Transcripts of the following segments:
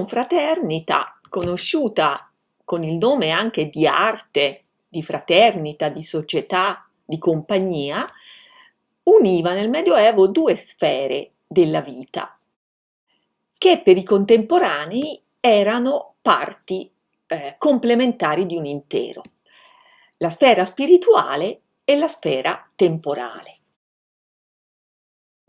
confraternita, conosciuta con il nome anche di arte, di fraternita, di società, di compagnia, univa nel Medioevo due sfere della vita, che per i contemporanei erano parti eh, complementari di un intero, la sfera spirituale e la sfera temporale.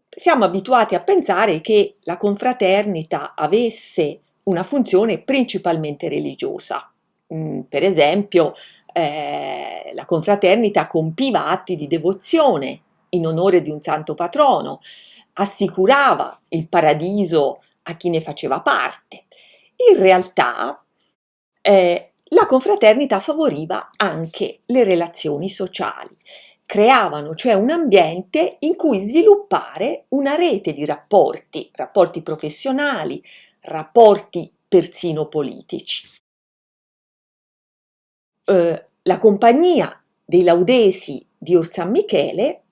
Siamo abituati a pensare che la confraternita avesse una funzione principalmente religiosa. Mm, per esempio, eh, la confraternita compiva atti di devozione in onore di un santo patrono, assicurava il paradiso a chi ne faceva parte. In realtà eh, la confraternita favoriva anche le relazioni sociali, creavano cioè un ambiente in cui sviluppare una rete di rapporti, rapporti professionali, rapporti persino politici. Eh, la compagnia dei Laudesi di Orsan Michele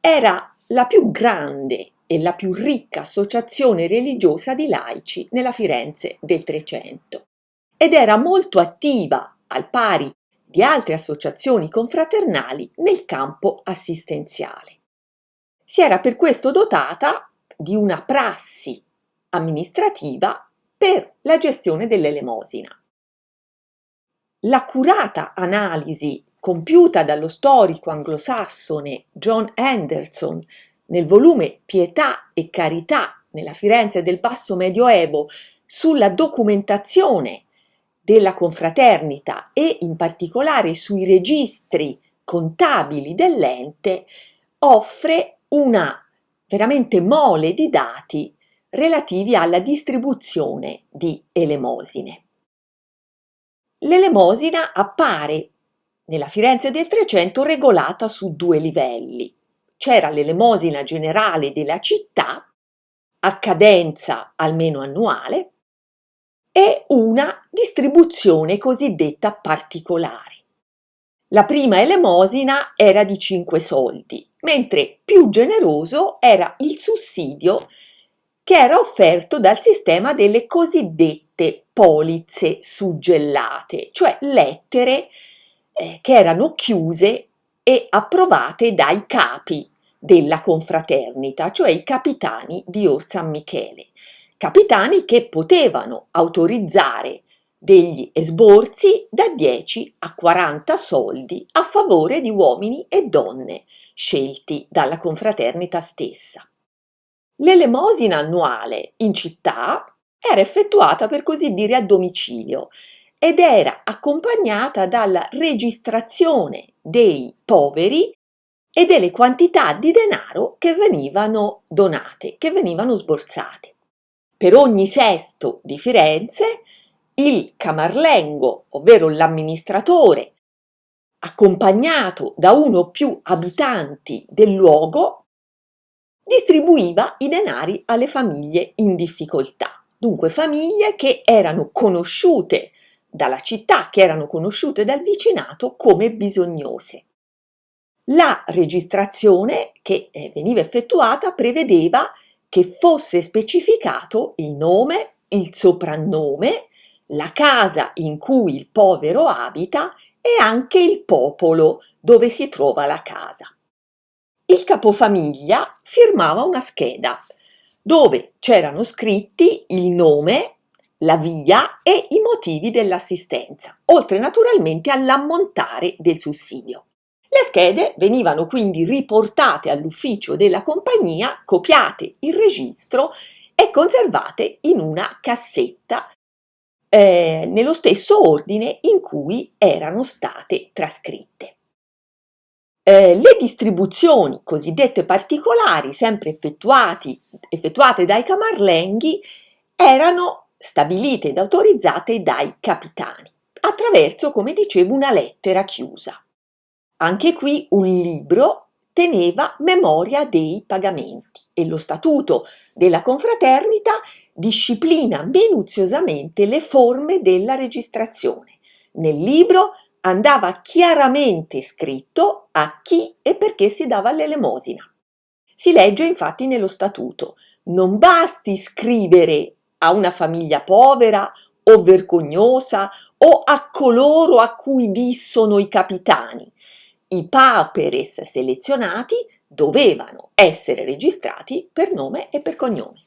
era la più grande e la più ricca associazione religiosa di laici nella Firenze del Trecento ed era molto attiva, al pari di altre associazioni confraternali, nel campo assistenziale. Si era per questo dotata di una prassi amministrativa per la gestione dell'elemosina. L'accurata analisi compiuta dallo storico anglosassone John Anderson nel volume Pietà e Carità nella Firenze del Basso Medioevo sulla documentazione della confraternita e in particolare sui registri contabili dell'ente offre una veramente mole di dati relativi alla distribuzione di elemosine. L'elemosina appare nella Firenze del Trecento regolata su due livelli. C'era l'elemosina generale della città, a cadenza almeno annuale, e una distribuzione cosiddetta particolare. La prima elemosina era di 5 soldi, mentre più generoso era il sussidio che era offerto dal sistema delle cosiddette polizze suggellate, cioè lettere eh, che erano chiuse e approvate dai capi della confraternita, cioè i capitani di Orsan Michele, capitani che potevano autorizzare degli esborsi da 10 a 40 soldi a favore di uomini e donne scelti dalla confraternita stessa. L'elemosina annuale in città era effettuata per così dire a domicilio ed era accompagnata dalla registrazione dei poveri e delle quantità di denaro che venivano donate, che venivano sborsate. Per ogni sesto di Firenze il camarlengo, ovvero l'amministratore, accompagnato da uno o più abitanti del luogo, distribuiva i denari alle famiglie in difficoltà. Dunque famiglie che erano conosciute dalla città, che erano conosciute dal vicinato come bisognose. La registrazione che eh, veniva effettuata prevedeva che fosse specificato il nome, il soprannome, la casa in cui il povero abita e anche il popolo dove si trova la casa. Il capofamiglia firmava una scheda dove c'erano scritti il nome, la via e i motivi dell'assistenza, oltre naturalmente all'ammontare del sussidio. Le schede venivano quindi riportate all'ufficio della compagnia, copiate il registro e conservate in una cassetta eh, nello stesso ordine in cui erano state trascritte. Eh, le distribuzioni cosiddette particolari, sempre effettuate dai camarlenghi, erano stabilite ed autorizzate dai capitani, attraverso, come dicevo, una lettera chiusa. Anche qui un libro teneva memoria dei pagamenti e lo statuto della confraternita disciplina minuziosamente le forme della registrazione. Nel libro andava chiaramente scritto a chi e perché si dava l'elemosina. Si legge infatti nello statuto non basti scrivere a una famiglia povera o vergognosa o a coloro a cui dissono i capitani. I pauperes selezionati dovevano essere registrati per nome e per cognome.